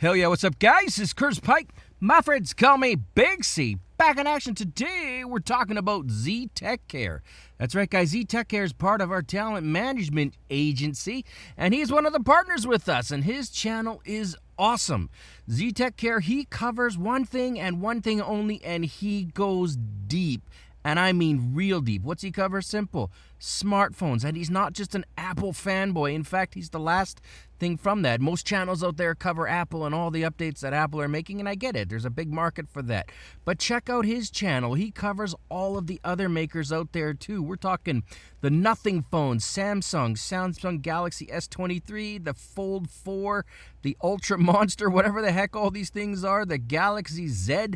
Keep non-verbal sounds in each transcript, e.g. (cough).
Hell yeah, what's up, guys? Is Curtis Pike. My friends call me Big C. Back in action today, we're talking about Z Tech Care. That's right, guys. Z Tech Care is part of our talent management agency, and he's one of the partners with us, and his channel is awesome. Z Tech Care, he covers one thing and one thing only, and he goes deep and I mean real deep. What's he cover? Simple. Smartphones. And he's not just an Apple fanboy. In fact, he's the last thing from that. Most channels out there cover Apple and all the updates that Apple are making, and I get it. There's a big market for that. But check out his channel. He covers all of the other makers out there too. We're talking the Nothing phones, Samsung, Samsung Galaxy S23, the Fold 4, the Ultra (laughs) Monster, whatever the heck all these things are, the Galaxy Z.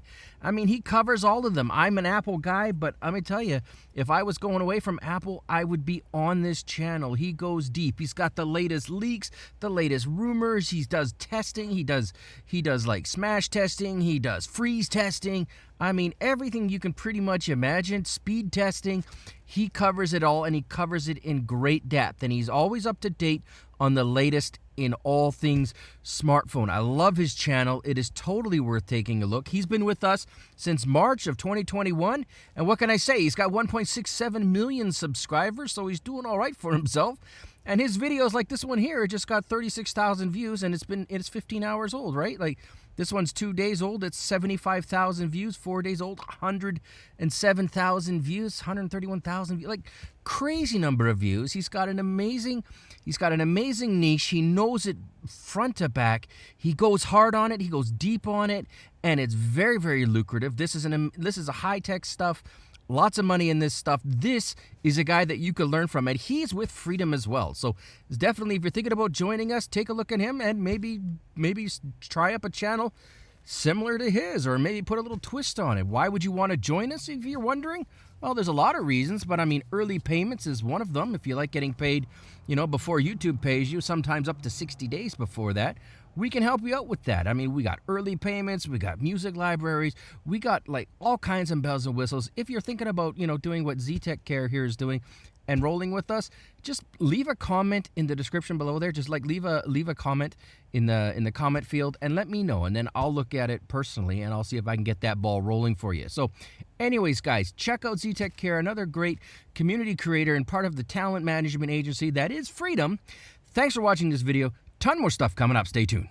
I mean, he covers all of them. I'm an Apple guy, but let me tell you, if I was going away from Apple, I would be on this channel. He goes deep. He's got the latest leaks, the latest rumors. He does testing. He does he does like smash testing. He does freeze testing. I mean, everything you can pretty much imagine. Speed testing. He covers it all and he covers it in great depth. And he's always up to date on the latest in all things smartphone. I love his channel. It is totally worth taking a look. He's been with us since March of 2021. And what can I say? He's got 1.67 million subscribers, so he's doing all right for himself. And his videos like this one here just got 36,000 views and it's been it's 15 hours old, right? Like this one's 2 days old, it's 75,000 views, 4 days old, 107,000 views, 131,000 views. Like crazy number of views. He's got an amazing he's got an amazing niche. He knows it front to back. He goes hard on it, he goes deep on it, and it's very very lucrative. This is an this is a high-tech stuff Lots of money in this stuff. This is a guy that you could learn from, and he's with Freedom as well. So definitely, if you're thinking about joining us, take a look at him and maybe maybe try up a channel similar to his, or maybe put a little twist on it. Why would you want to join us if you're wondering? Well, there's a lot of reasons, but I mean, early payments is one of them. If you like getting paid, you know, before YouTube pays you, sometimes up to 60 days before that we can help you out with that. I mean, we got early payments, we got music libraries, we got like all kinds of bells and whistles. If you're thinking about, you know, doing what Z-Tech Care here is doing, and rolling with us, just leave a comment in the description below there. Just like leave a leave a comment in the in the comment field and let me know, and then I'll look at it personally and I'll see if I can get that ball rolling for you. So, anyways, guys, check out Z-Tech Care, another great community creator and part of the talent management agency that is Freedom. Thanks for watching this video. Ton more stuff coming up. Stay tuned.